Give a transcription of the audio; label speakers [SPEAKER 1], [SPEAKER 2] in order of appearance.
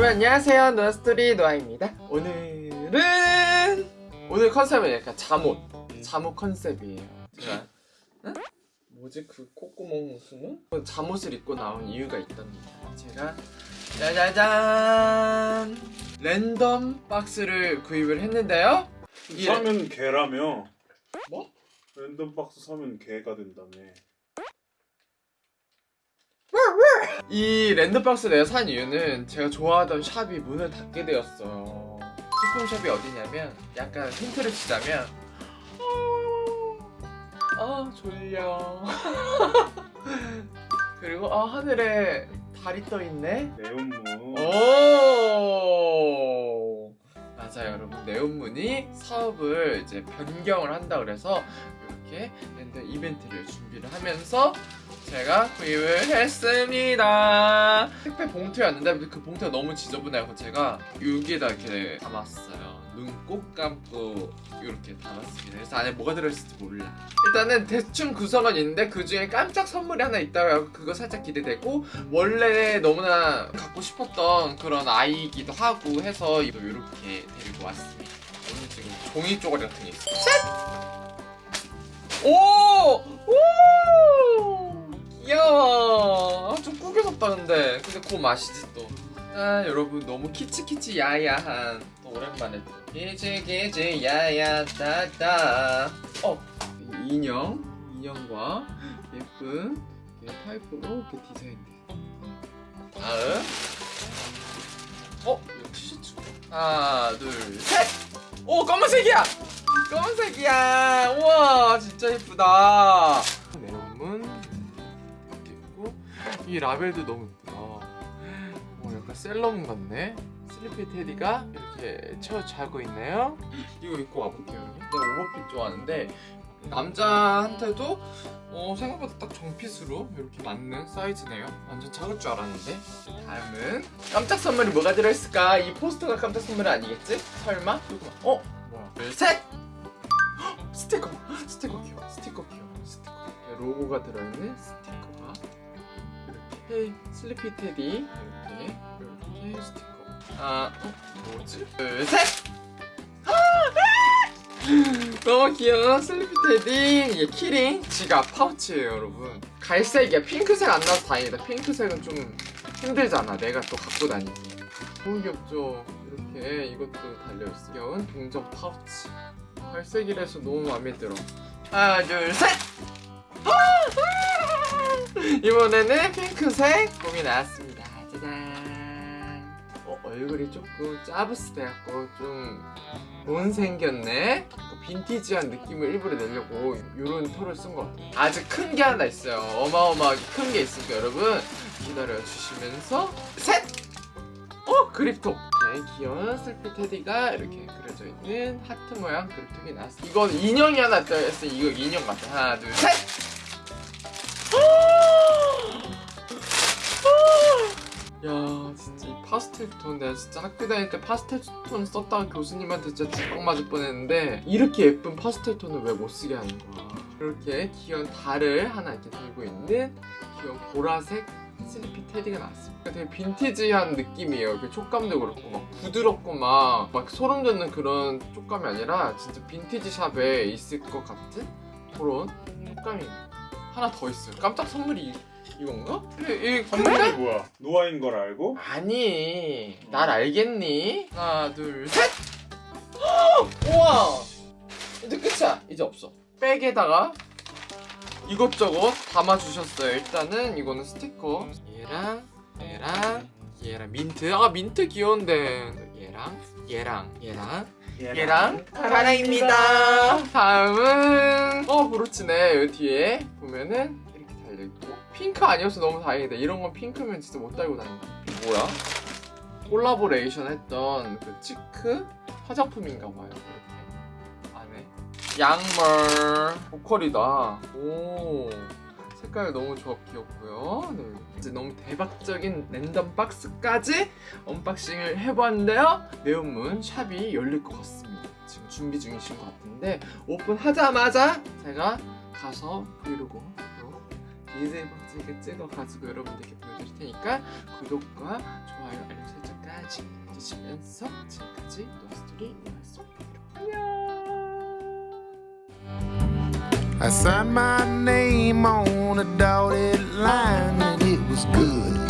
[SPEAKER 1] 여러분 안녕하세요. 노아스토리 노아입니다. 오늘은 오늘 컨셉은 약간 잠옷. 잠옷 컨셉이에요. 제가 응? 뭐지? 그 콧구멍 웃음은? 잠옷을 입고 나온 이유가 있답니다. 제가 짜자잔! 랜덤 박스를 구입을 했는데요.
[SPEAKER 2] 사면 개라며?
[SPEAKER 1] 뭐?
[SPEAKER 2] 랜덤 박스 사면 개가 된다며
[SPEAKER 1] 이 랜덤박스 내가 산 이유는 제가 좋아하던 샵이 문을 닫게 되었어요 식품샵이 어디냐면 약간 힌트를 주자면 아 졸려. 그리고 아 하늘에 달이 떠있네.
[SPEAKER 2] 네온무
[SPEAKER 1] 오! 맞아요 여러분. 네온문이 사업을 이제 변경을 한다 그래서 이렇게 랜덤 이벤트를 준비를 하면서 제가 구입을 했습니다 택배 봉투였는데 그 봉투가 너무 지저분해서 제가 여기에다 이렇게 담았어요 눈 꼭 감고 이렇게 담았습니다 그래서 안에 뭐가 들어있을지 몰라 일단은 대충 구성은 있는데 그 중에 깜짝 선물이 하나 있다고 해서 그거 살짝 기대되고 원래 너무나 갖고 싶었던 그런 아이이기도 하고 해서 이렇게 데리고 왔습니다 오늘 지금 종이 쪼가리 같은 게 있어요 셋! 오! 오! 귀여워. 아, 좀 꾸겨졌다 근데. 근데 그 맛이지 또. 아, 여러분 너무 키치키치 야야한. 또 오랜만에 또. 키치키치 야야 따따. 어 인형? 인형과 예쁜 파이프로 이렇게 디자인돼. 다음. 어 티셔츠. 하나 둘셋오 검은색이야! 검은색이야! 우와 진짜 예쁘다 이 라벨도 너무 예쁘다. 어, 약간 셀러문 같네. 슬리피 테디가 이렇게 채워 자고 있네요. 이거 입고 와볼게요 내가 오버핏 좋아하는데 남자한테도 어, 생각보다 딱 정핏으로 이렇게 맞는 사이즈네요. 완전 작을 줄 알았는데. 다음은 깜짝 선물이 뭐가 들어있을까? 이 포스터가 깜짝 선물이 아니겠지? 설마? 어? 뭐야? 둘셋! 스티커. 스티커 귀여워. 스티커 귀여워. 스티커. 로고가 들어있는 스티커가 이렇게 Sleepy Teddy. 이렇게 이렇게 스티커. 아 어? 뭐지? 둘셋! 너무 귀여운 Sleepy Teddy. 이게 키링 지갑 파우치예요 여러분. 갈색이야. 핑크색 안 나와서 다행이다. 핑크색은 좀 힘들잖아. 내가 또 갖고 다니기. 너무 귀엽죠? 이렇게 이것도 달려있어. 귀여운 동전 파우치. 갈색이라서 너무 마음에 들어. 하나 둘셋 이번에는 핑크색 봄이 나왔습니다. 짜잔. 어, 얼굴이 조금 짜부스 돼갖고 좀 못생겼네? 빈티지한 느낌을 일부러 내려고 이런 털을 쓴 것 같아요. 아주 큰 게 하나 있어요. 어마어마하게 큰 게 있으니까 여러분. 기다려주시면서 셋! 어? 그립톡! 이렇게 귀여운 슬피 테디가 이렇게 그려져 있는 하트 모양 그립톡이 나왔어 이건 인형이 하나 떠있어 이거 인형 같아 하나 둘셋 야 진짜 이 파스텔 톤 내가 진짜 학교 다닐 때 파스텔 톤 썼다가 교수님한테 진짜 뒷광 맞을 뻔했는데 이렇게 예쁜 파스텔 톤을 왜 못 쓰게 하는 거야? 이렇게 귀여운 달을 하나 이렇게 들고 있는 귀여운 보라색 슬리피 테디가 나왔습니다 되게 빈티지한 느낌이에요. 그 촉감도 그렇고 막 부드럽고 막, 막 소름 돋는 그런 촉감이 아니라 진짜 빈티지 샵에 있을 것 같은 그런 촉감이 하나 더 있어요. 깜짝 선물이 이건가? 이, 이
[SPEAKER 2] 선물이 뭐야? 노아인 걸 알고?
[SPEAKER 1] 아니 날 알겠니? 하나 둘셋! 우와! 이제 끝이야. 이제 없어. 백에다가 이것저것 담아주셨어요. 일단은 이거는 스티커. 얘랑 얘랑 얘랑 민트. 아 민트 귀여운데. 얘랑 얘랑 얘랑 얘랑. 사랑입니다. 다음은 어 브로치네. 여기 뒤에 보면은 이렇게 달려있고 핑크 아니어서 너무 다행이다. 이런 건 핑크면 진짜 못 달고 다닌다. 뭐야? 콜라보레이션 했던 그 치크 화장품인가 봐요 이렇게. 안에. 양말. 보컬이다. 오. 색깔 너무 좋아 귀엽고요. 네. 이제 너무 대박적인 랜덤 박스까지 언박싱을 해봤는데요. Neon Moon 샵이 열릴 것 같습니다. 지금 준비 중이신 것 같은데 오픈하자마자 제가 가서 브이로그 빡시게 찍어가지고 여러분들께 보여드릴 테니까 구독과 좋아요 알림 설정까지 드시면서 지금까지 노스토리 안녕
[SPEAKER 3] I signed my name on a dotted line and it was good.